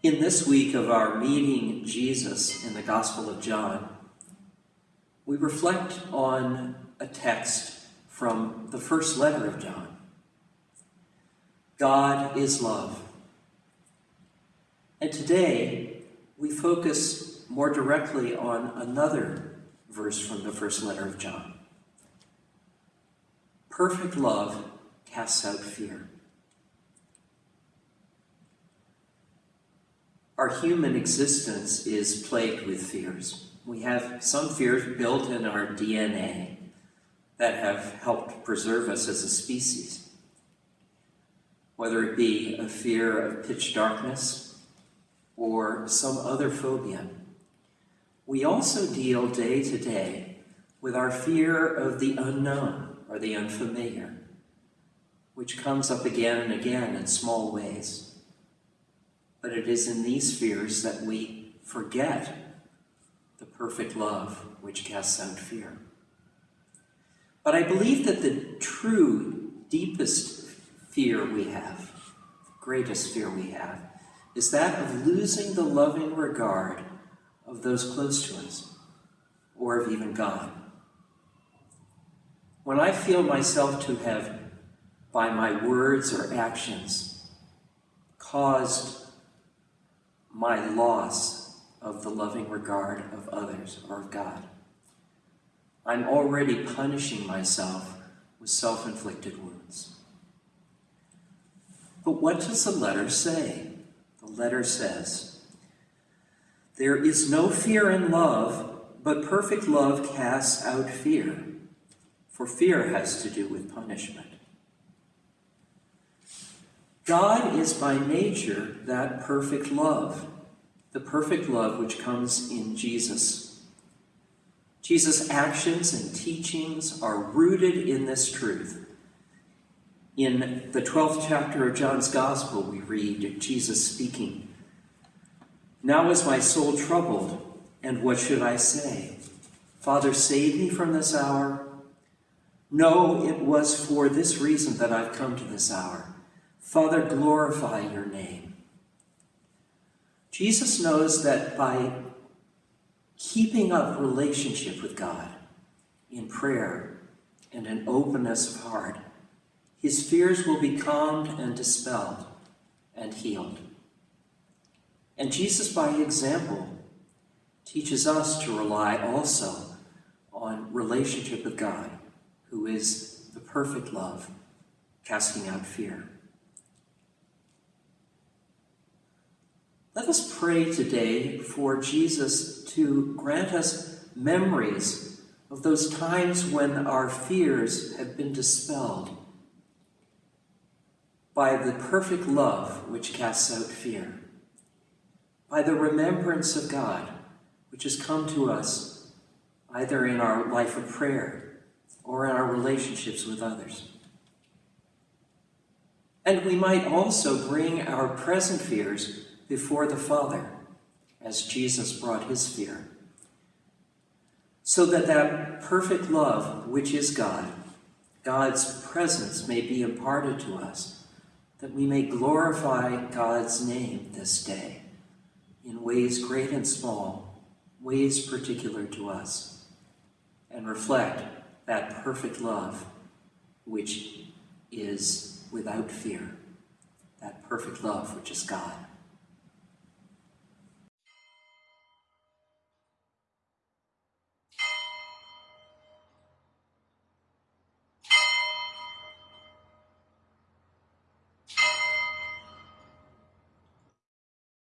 In this week of our meeting Jesus in the Gospel of John, we reflect on a text from the first letter of John. God is love. And today, we focus more directly on another verse from the first letter of John. Perfect love casts out fear. Our human existence is plagued with fears. We have some fears built in our DNA that have helped preserve us as a species. Whether it be a fear of pitch darkness or some other phobia. We also deal day to day with our fear of the unknown or the unfamiliar, which comes up again and again in small ways but it is in these fears that we forget the perfect love which casts out fear. But I believe that the true, deepest fear we have, the greatest fear we have, is that of losing the loving regard of those close to us, or of even God. When I feel myself to have, by my words or actions, caused my loss of the loving regard of others or of God. I'm already punishing myself with self-inflicted wounds. But what does the letter say? The letter says, There is no fear in love, but perfect love casts out fear, for fear has to do with punishment. God is by nature that perfect love, the perfect love which comes in Jesus. Jesus' actions and teachings are rooted in this truth. In the 12th chapter of John's Gospel, we read Jesus speaking, Now is my soul troubled, and what should I say? Father, save me from this hour. No, it was for this reason that I've come to this hour Father, glorify your name. Jesus knows that by keeping up relationship with God in prayer and an openness of heart, his fears will be calmed and dispelled and healed. And Jesus, by example, teaches us to rely also on relationship with God, who is the perfect love, casting out fear. Let us pray today for Jesus to grant us memories of those times when our fears have been dispelled by the perfect love which casts out fear, by the remembrance of God which has come to us either in our life of prayer or in our relationships with others. And we might also bring our present fears before the Father, as Jesus brought his fear. So that that perfect love, which is God, God's presence may be imparted to us, that we may glorify God's name this day in ways great and small, ways particular to us, and reflect that perfect love which is without fear, that perfect love which is God.